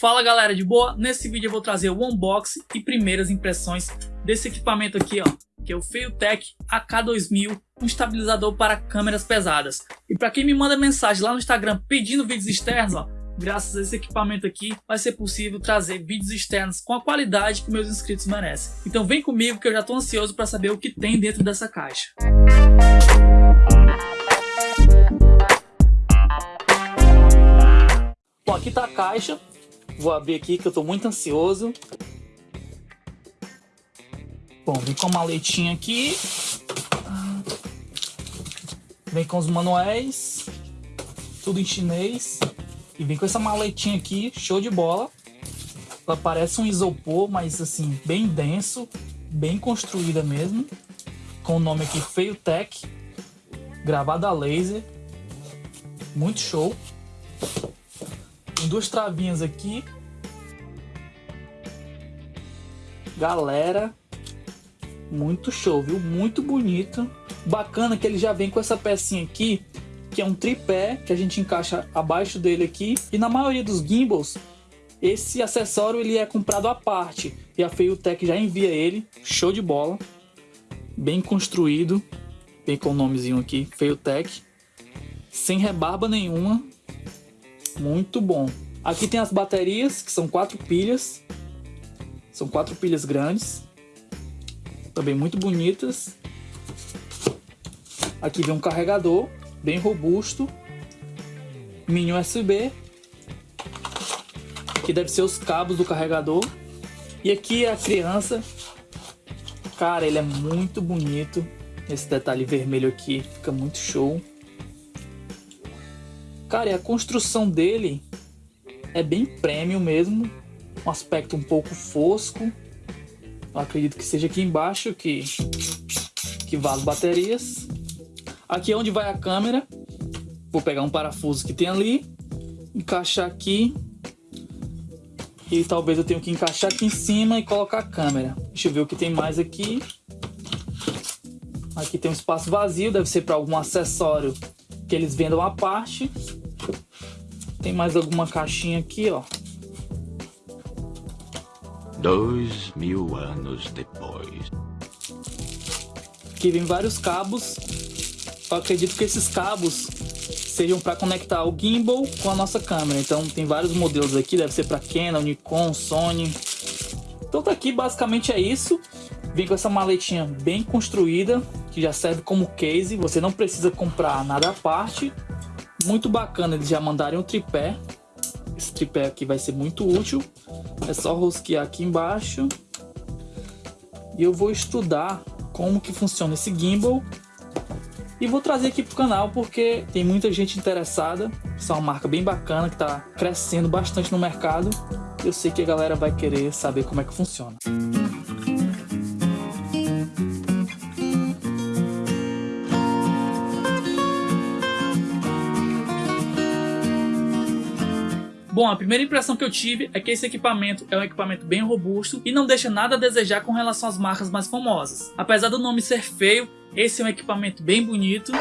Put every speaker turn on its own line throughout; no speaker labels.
Fala galera, de boa? Nesse vídeo eu vou trazer o unboxing e primeiras impressões desse equipamento aqui, ó, que é o Feiltech AK2000, um estabilizador para câmeras pesadas. E para quem me manda mensagem lá no Instagram pedindo vídeos externos, ó, graças a esse equipamento aqui, vai ser possível trazer vídeos externos com a qualidade que meus inscritos merecem. Então vem comigo que eu já estou ansioso para saber o que tem dentro dessa caixa. Bom, aqui está a caixa, Vou abrir aqui que eu tô muito ansioso. Bom, vem com a maletinha aqui. Vem com os manuais. Tudo em chinês. E vem com essa maletinha aqui, show de bola. Ela parece um isopor, mas assim, bem denso. Bem construída mesmo. Com o nome aqui, Feio. Gravada a laser. Muito show. Tem duas travinhas aqui. Galera, muito show, viu? Muito bonito. Bacana que ele já vem com essa pecinha aqui, que é um tripé, que a gente encaixa abaixo dele aqui. E na maioria dos gimbals, esse acessório ele é comprado à parte. E a Feiltech já envia ele. Show de bola. Bem construído. Vem com o nomezinho aqui, Feiltech. Sem rebarba nenhuma. Muito bom. Aqui tem as baterias, que são quatro pilhas. São quatro pilhas grandes. Também muito bonitas. Aqui vem um carregador, bem robusto. Mini USB. Aqui deve ser os cabos do carregador. E aqui a criança. Cara, ele é muito bonito. Esse detalhe vermelho aqui fica muito show. Cara, e a construção dele é bem premium mesmo. Um aspecto um pouco fosco. Eu acredito que seja aqui embaixo que, que vaza baterias. Aqui é onde vai a câmera. Vou pegar um parafuso que tem ali. Encaixar aqui. E talvez eu tenha que encaixar aqui em cima e colocar a câmera. Deixa eu ver o que tem mais aqui. Aqui tem um espaço vazio, deve ser para algum acessório que eles vendam à parte. Tem mais alguma caixinha aqui, ó.
Dois mil anos depois.
Aqui vem vários cabos. Eu acredito que esses cabos sejam para conectar o gimbal com a nossa câmera. Então tem vários modelos aqui, deve ser para Canon, Nikon, Sony. Então tá aqui, basicamente é isso. Vem com essa maletinha bem construída, que já serve como case. Você não precisa comprar nada à parte. Muito bacana eles já mandarem o tripé. Esse tripé aqui vai ser muito útil. É só rosquear aqui embaixo. E eu vou estudar como que funciona esse gimbal. E vou trazer aqui pro canal porque tem muita gente interessada. Essa é uma marca bem bacana que está crescendo bastante no mercado. Eu sei que a galera vai querer saber como é que funciona. Bom, a primeira impressão que eu tive é que esse equipamento é um equipamento bem robusto e não deixa nada a desejar com relação às marcas mais famosas. Apesar do nome ser feio, esse é um equipamento bem bonito.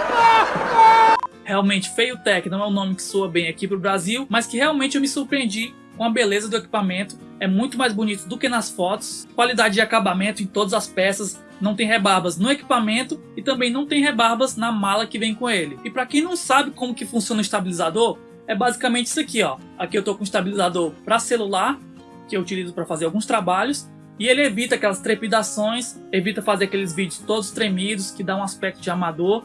Realmente Feio Tech não é um nome que soa bem aqui para o Brasil, mas que realmente eu me surpreendi com a beleza do equipamento. É muito mais bonito do que nas fotos. Qualidade de acabamento em todas as peças, não tem rebarbas no equipamento e também não tem rebarbas na mala que vem com ele. E para quem não sabe como que funciona o estabilizador, é basicamente isso aqui, ó. Aqui eu tô com um estabilizador para celular, que eu utilizo para fazer alguns trabalhos, e ele evita aquelas trepidações, evita fazer aqueles vídeos todos tremidos, que dá um aspecto de amador,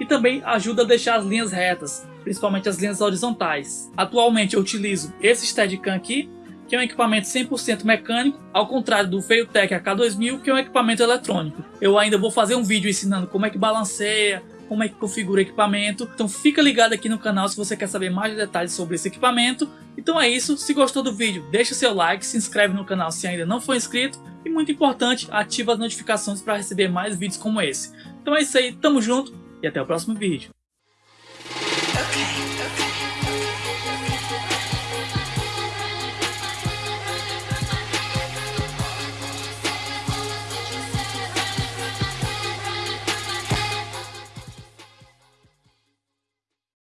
e também ajuda a deixar as linhas retas, principalmente as linhas horizontais. Atualmente eu utilizo esse Steadicam aqui, que é um equipamento 100% mecânico, ao contrário do Feiltech AK2000, que é um equipamento eletrônico. Eu ainda vou fazer um vídeo ensinando como é que balanceia, como é que configura o equipamento. Então fica ligado aqui no canal se você quer saber mais detalhes sobre esse equipamento. Então é isso, se gostou do vídeo, deixa seu like, se inscreve no canal se ainda não for inscrito e muito importante, ativa as notificações para receber mais vídeos como esse. Então é isso aí, tamo junto e até o próximo vídeo. Okay.